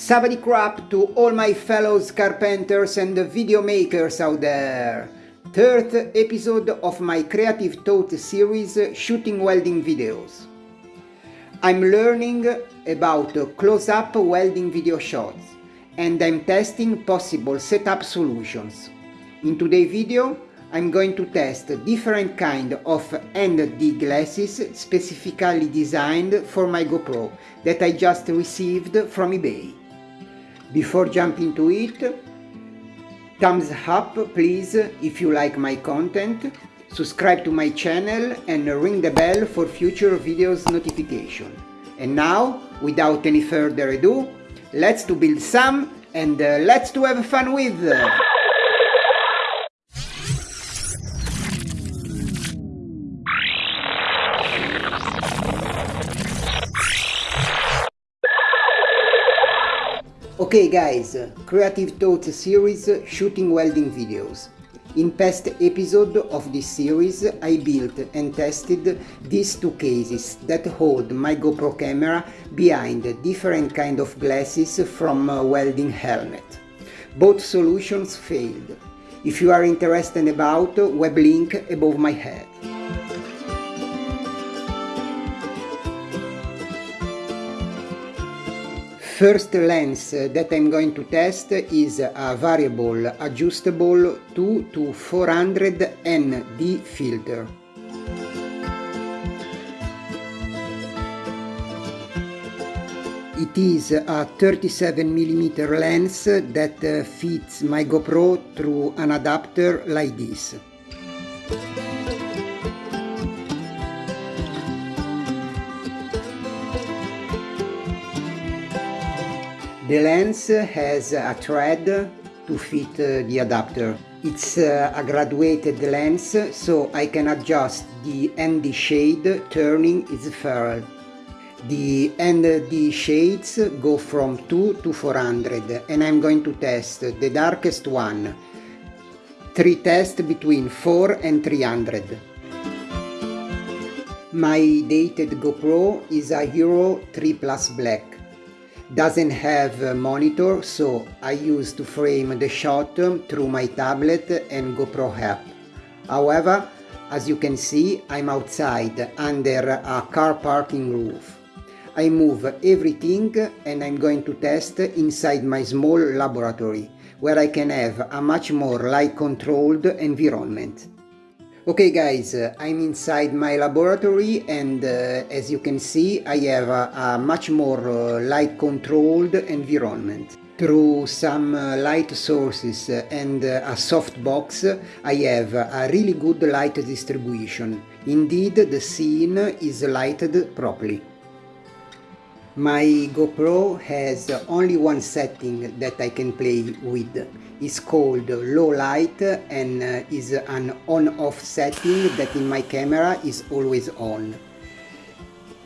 Sabadi crap to all my fellow carpenters and video makers out there! Third episode of my Creative Thought series shooting welding videos. I'm learning about close-up welding video shots and I'm testing possible setup solutions. In today's video I'm going to test different kind of ND glasses specifically designed for my GoPro that I just received from eBay. Before jumping to it, thumbs up please if you like my content, subscribe to my channel and ring the bell for future videos notification. And now, without any further ado, let's to build some and uh, let's to have fun with! Okay guys, Creative Thoughts series shooting welding videos. In past episode of this series I built and tested these two cases that hold my GoPro camera behind different kind of glasses from welding helmet. Both solutions failed. If you are interested about, web link above my head. First lens that I'm going to test is a variable adjustable 2 to 400 ND filter. It is a 37mm lens that uh, fits my GoPro through an adapter like this. The lens has a thread to fit the adapter. It's a graduated lens so I can adjust the ND shade turning its ferrule. The ND shades go from 2 to 400 and I'm going to test the darkest one. Three tests between 4 and 300. My dated GoPro is a Hero 3 Plus Black doesn't have a monitor so I use to frame the shot um, through my tablet and GoPro app. However, as you can see I'm outside under a car parking roof. I move everything and I'm going to test inside my small laboratory where I can have a much more light controlled environment. Okay guys, uh, I'm inside my laboratory and uh, as you can see I have a, a much more uh, light controlled environment. Through some uh, light sources and uh, a soft box I have a really good light distribution. Indeed the scene is lighted properly. My GoPro has only one setting that I can play with It's called low light and uh, is an on-off setting that in my camera is always on.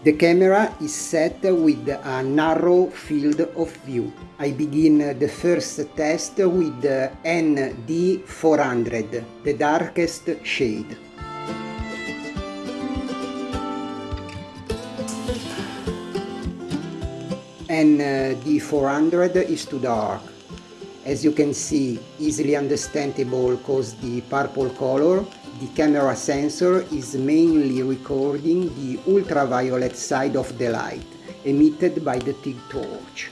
The camera is set with a narrow field of view. I begin the first test with ND400, the darkest shade. ND400 is too dark as you can see, easily understandable cause the purple color, the camera sensor is mainly recording the ultraviolet side of the light emitted by the TIG torch.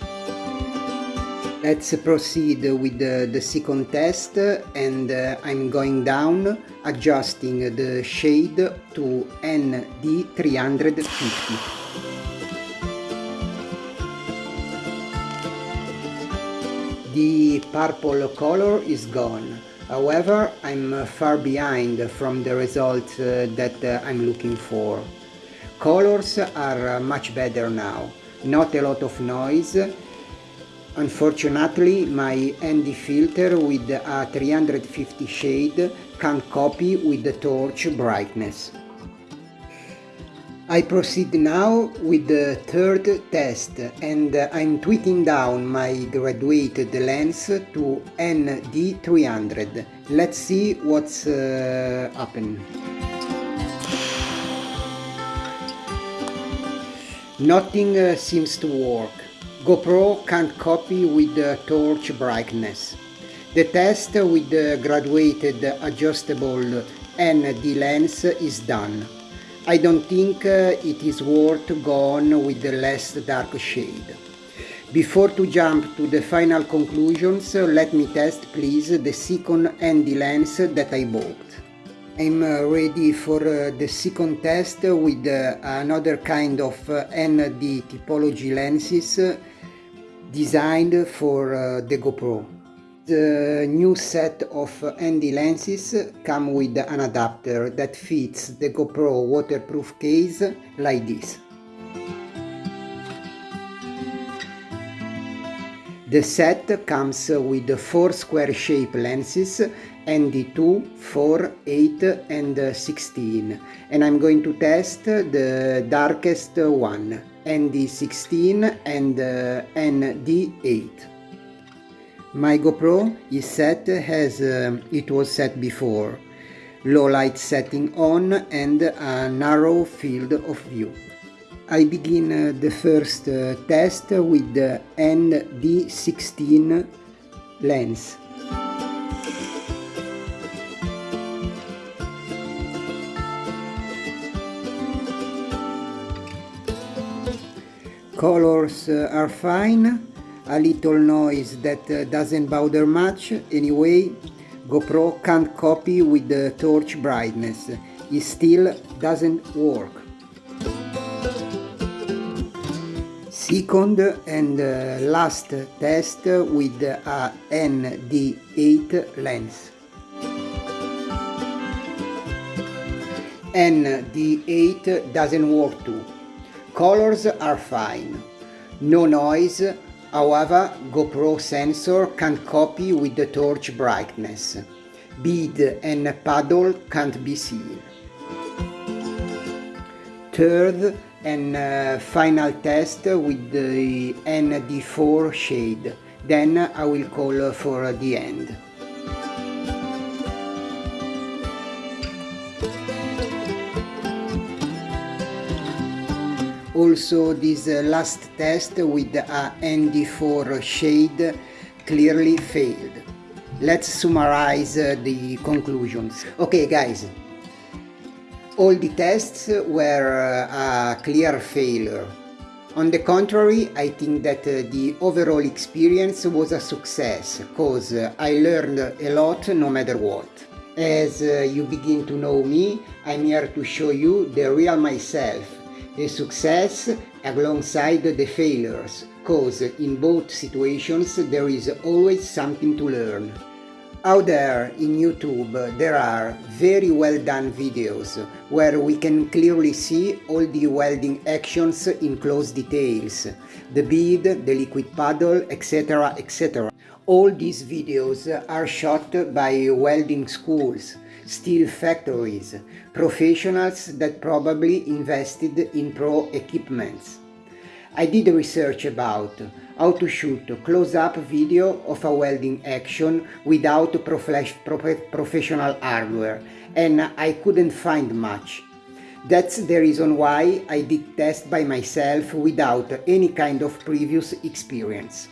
Let's proceed with the, the second test and uh, I'm going down adjusting the shade to ND350. The purple color is gone. However, I'm far behind from the result uh, that uh, I'm looking for. Colors are uh, much better now. Not a lot of noise. Unfortunately, my ND filter with a 350 shade can't copy with the torch brightness. I proceed now with the third test and I'm tweaking down my graduated lens to ND300. Let's see what's uh, happened. Nothing uh, seems to work. GoPro can't copy with the torch brightness. The test with the graduated adjustable ND lens is done. I don't think uh, it is worth going with the less dark shade. Before to jump to the final conclusions, let me test please the second ND lens that I bought. I'm uh, ready for uh, the second test with uh, another kind of ND typology lenses designed for the GoPro. The new set of ND lenses come with an adapter that fits the GoPro waterproof case like this. The set comes with 4 square shape lenses ND2, 4, 8 and 16 and I'm going to test the darkest one ND16 and uh, ND8. My GoPro is set as uh, it was set before, low light setting on and a narrow field of view. I begin uh, the first uh, test with the ND16 lens. Colors uh, are fine, a little noise that uh, doesn't bother much anyway. GoPro can't copy with the torch brightness, it still doesn't work. Second and uh, last test with a ND8 lens. ND8 doesn't work too. Colors are fine. No noise, however GoPro sensor can't copy with the torch brightness. Bead and paddle can't be seen. Third and uh, final test with the ND4 shade. Then I will call for the end. Also this uh, last test with a ND4 shade clearly failed. Let's summarize uh, the conclusions. Okay guys, all the tests were uh, a clear failure. On the contrary, I think that the overall experience was a success, cause I learned a lot no matter what. As you begin to know me, I'm here to show you the real myself, the success alongside the failures, cause in both situations there is always something to learn. Out there in YouTube there are very well done videos where we can clearly see all the welding actions in close details, the bead, the liquid paddle, etc etc. All these videos are shot by welding schools steel factories, professionals that probably invested in pro equipments. I did research about how to shoot close-up video of a welding action without prof professional hardware and I couldn't find much. That's the reason why I did test by myself without any kind of previous experience.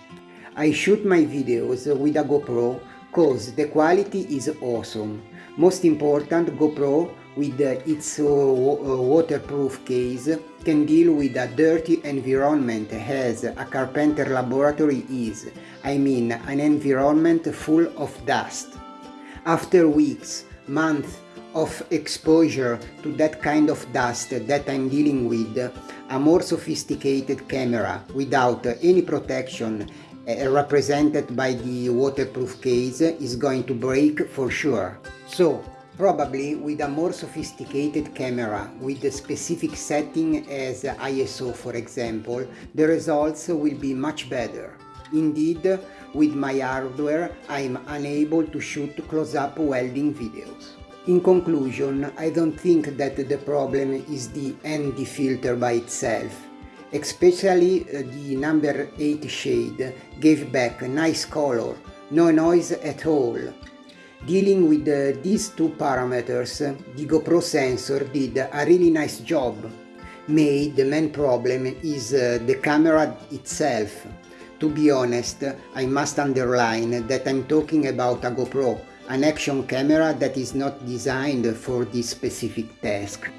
I shoot my videos with a GoPro cause the quality is awesome most important, GoPro with its uh, waterproof case can deal with a dirty environment as a carpenter laboratory is, I mean an environment full of dust. After weeks, months of exposure to that kind of dust that I'm dealing with, a more sophisticated camera without any protection uh, represented by the waterproof case is going to break for sure. So, probably with a more sophisticated camera with a specific setting as ISO for example, the results will be much better. Indeed, with my hardware I'm unable to shoot close-up welding videos. In conclusion, I don't think that the problem is the ND filter by itself especially uh, the number 8 shade gave back a nice color, no noise at all. Dealing with uh, these two parameters, the GoPro sensor did a really nice job. May the main problem is uh, the camera itself. To be honest, I must underline that I'm talking about a GoPro, an action camera that is not designed for this specific task.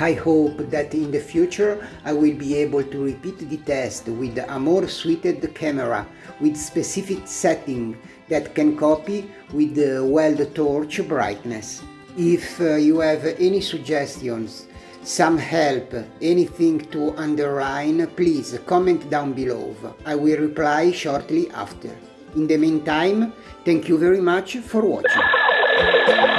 I hope that in the future I will be able to repeat the test with a more suited camera with specific setting that can copy with the weld torch brightness. If uh, you have any suggestions, some help, anything to underline, please comment down below. I will reply shortly after. In the meantime, thank you very much for watching.